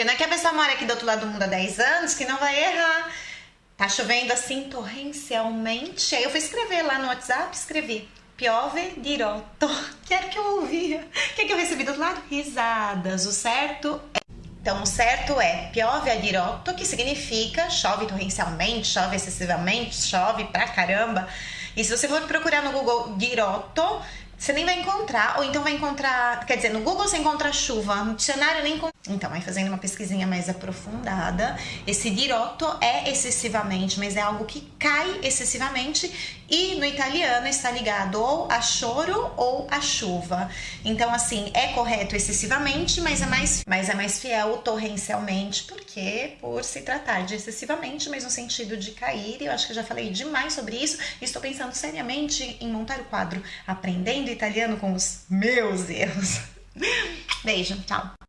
Porque não é que a pessoa mora aqui do outro lado do mundo há 10 anos que não vai errar. Tá chovendo assim torrencialmente. Aí eu fui escrever lá no WhatsApp, escrevi piove dirotto. Quero que eu ouvia. O que, é que eu recebi do outro lado? Risadas. O certo é então, o certo é piove a dirotto, que significa chove torrencialmente, chove excessivamente, chove pra caramba. E se você for procurar no Google dirotto, você nem vai encontrar, ou então vai encontrar, quer dizer, no Google você encontra chuva, no dicionário nem encontra. Então, aí fazendo uma pesquisinha mais aprofundada, esse dirotto é excessivamente, mas é algo que cai excessivamente e no italiano está ligado ou a choro ou a chuva. Então, assim, é correto excessivamente, mas é mais, mas é mais fiel torrencialmente, por se tratar de excessivamente, mas no sentido de cair, eu acho que já falei demais sobre isso, e estou pensando seriamente em montar o quadro Aprendendo italiano com os meus erros. Beijo, tchau.